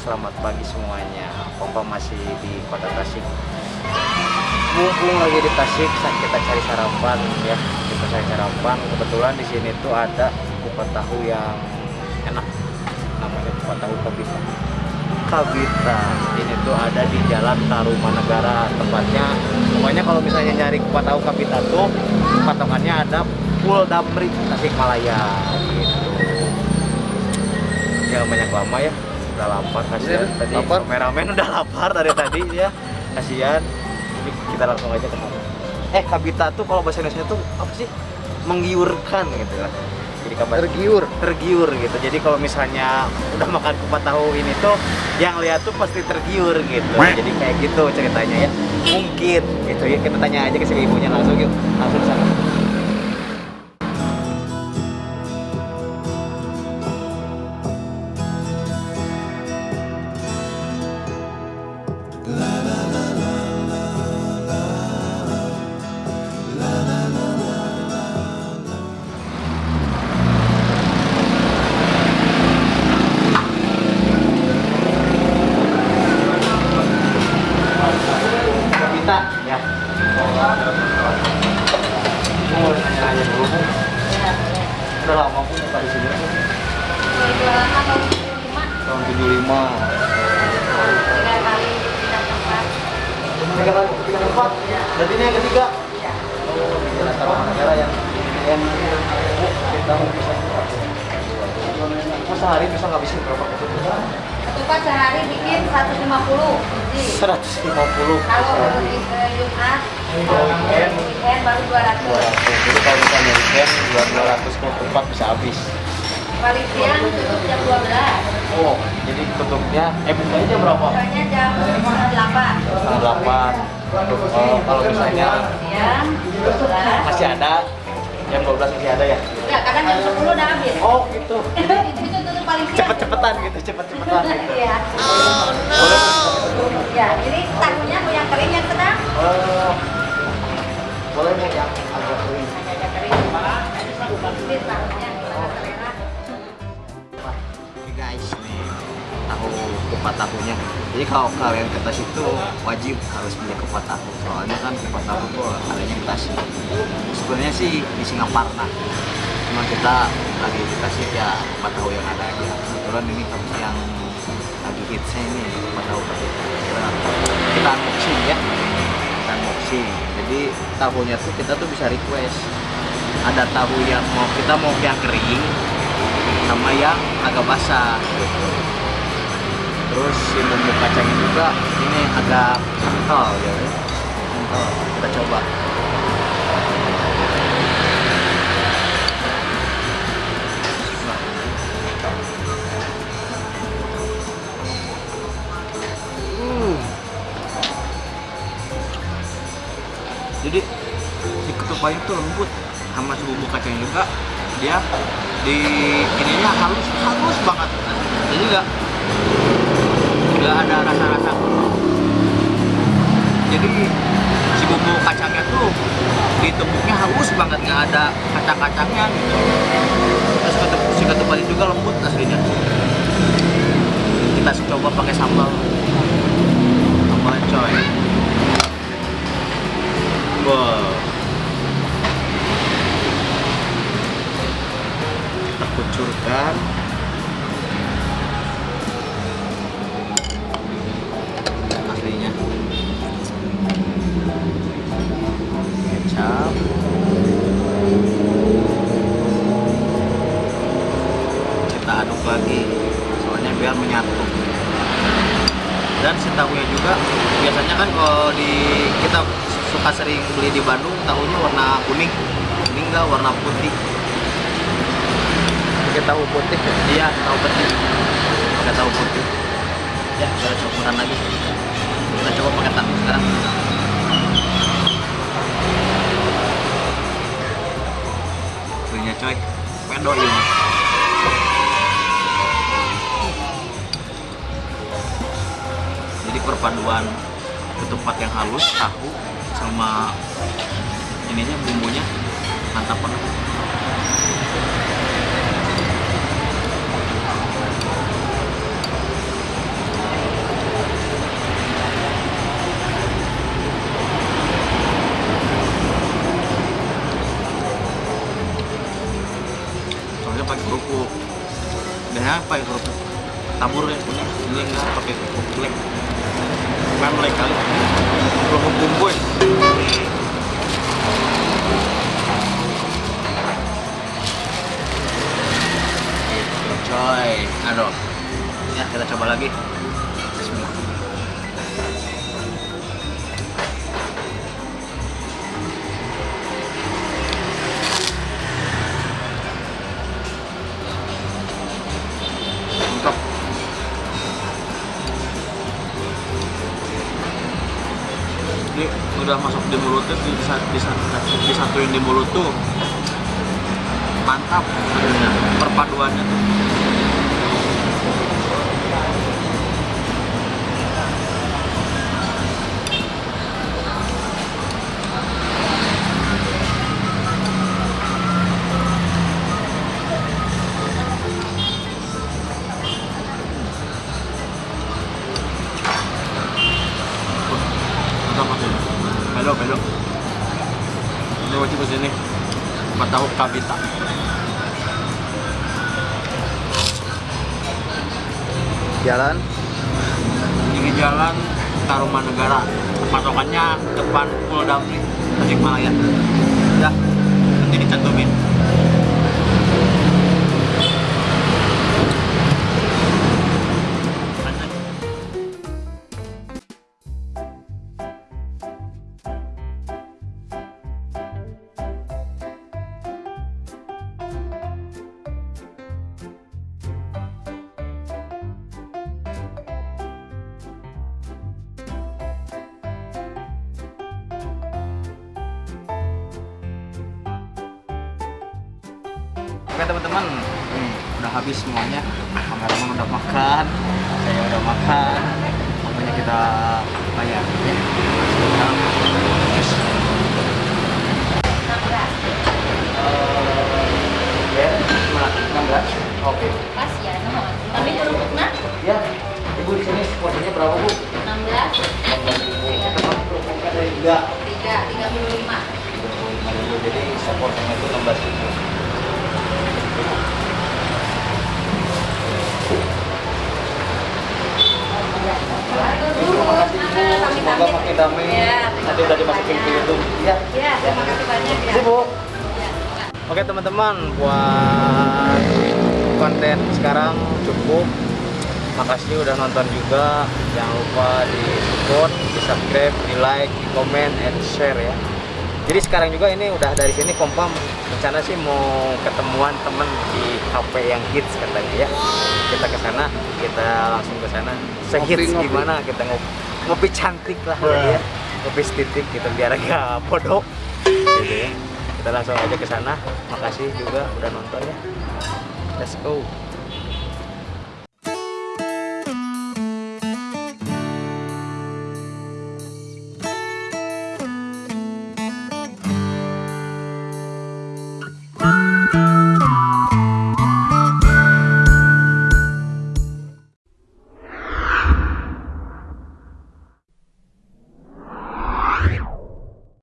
Selamat pagi semuanya. Papa masih di kota Tasik. Mumpung lagi di Tasik kita cari sarapan ya. Kita cari sarapan. Kebetulan di sini tuh ada kupat tahu yang enak. Namanya kupat tahu Kabita Kabita Ini tuh ada di Jalan Tarumanegara. Tempatnya Pokoknya kalau misalnya nyari kupat tahu Kabita tuh Patokannya ada Pul Damri Tasikmalaya gitu. Jangan banyak lama ya udah lapar kasihan. Iya, tadi lapar. kameramen udah lapar dari tadi ya kasihan. Jadi kita langsung aja ke sana. Eh kabita tuh kalau bahasa Indonesia tuh apa sih? Menggiurkan gitu lah jadi kabar tergiur. Tergiur gitu. Jadi kalau misalnya udah makan kupat tahu ini tuh yang lihat tuh pasti tergiur gitu. Jadi kayak gitu ceritanya ya. Mungkin gitu ya. Kita tanya aja ke si ibunya langsung yuk. Langsung sana tempat berarti ini yang ketiga oh negara yang yang kita mau bisa Mas sehari bisa ngabisin berapa ketupat? Ketupat sehari bikin 150 biji. 150 Kalau Jumat, Kalau weekend? weekend baru 200. 200 jadi kalau misalnya weekend 200 ketupat bisa habis siang tutup jam 12. oh jadi tutupnya eh bukanya jam berapa? Bukanya jam setengah 8. setengah delapan oh, kalau misalnya Siang 12. masih ada jam 12 masih ada ya Ya, kadang jam 10 udah habis. oh gitu itu paling cepet-cepetan gitu cepet-cepetan gitu Iya. boleh Ya, jadi tahunya mau yang kering yang sedang. Eh, boleh nih yang agak kering Agak kering. Ini tahunya kupat tahunya. Jadi kalau kalian ke Tasik itu wajib harus beli kupat tahu. Soalnya kan kupat tahu tuh adanya di Tasik. Sebenarnya sih di Singaparna. Cuma kita lagi di Tasik ya kupat tahu yang ada aja. Kebetulan ini tempat yang lagi hitsnya ini kupat tahu. Kita, kita unboxing ya. Kita unboxing. Jadi tahunya tuh kita tuh bisa request. Ada tahu yang mau kita mau yang kering, sama yang agak basah gitu. Terus si bumbu kacangnya juga ini agak kental ya. Kental. Kita coba. Hmm. Jadi si ketupat itu lembut sama si bumbu kacangnya juga dia di ininya halus halus banget jadi nggak nggak ada rasa-rasa. Jadi si bumbu kacangnya tuh ditepuknya halus banget nggak ada kacang-kacangnya gitu. Terus si ketupatnya juga lembut aslinya. Kita coba pakai sambal. Sambal coy. Wow. Kita kucurkan aduk lagi soalnya biar menyatu dan si tahunya juga biasanya kan kalau di kita suka sering beli di Bandung tahunya warna kuning ini enggak warna putih pakai tahu putih Iya, tahu putih. Pakai tahu putih. Ya, kita campuran lagi. Kita coba pakai tahu sekarang. Punya coy. Pedo ini. perpaduan ketupat yang halus tahu sama ininya bumbunya. Mantap banget. Soalnya pakai kerupuk. Dannya apa ya kerupuk. Tabur ya punya ini enggak pakai kerupuk lem Memlek kan udah masuk di di, di, disatuin di mulut tuh mantap. Akhirnya perpaduannya tuh tahu kabita Jalan. ini jalan Tarumanegara patokannya depan Pulau Damri Tasikmalaya. Udah nanti dicantumin Oke teman-teman, nih, udah habis semuanya. Kameramen udah makan, saya udah makan. Pokoknya kita bayar ya. Sekarang. Ya, 16. Oke. Pas ya, no. Tapi kerupuknya Ya, ibu di sini porsinya berapa bu? 16, 16 Teman kerupuknya dari tiga. 3, 35. 35.000. Jadi seporsinya itu 16 ribu. Terima kasih ibu. Damai. Ya, Nanti udah dimasukin ke YouTube. Ya. Ya, terima kasih banyak ya. Bu. Ya, Oke teman-teman, buat konten sekarang cukup. Makasih udah nonton juga. Jangan lupa di support, di subscribe, di like, di comment, and share ya. Jadi sekarang juga ini udah dari sini kompam rencana sih mau ketemuan temen di kafe yang hits katanya ya. Kita ke sana, kita langsung ke sana. Sehits gimana kita ngopi, ngopi cantik lah ya. Ngopi titik gitu biar agak bodoh. Gitu ya. Kita langsung aja ke sana. Makasih juga udah nonton ya. Let's go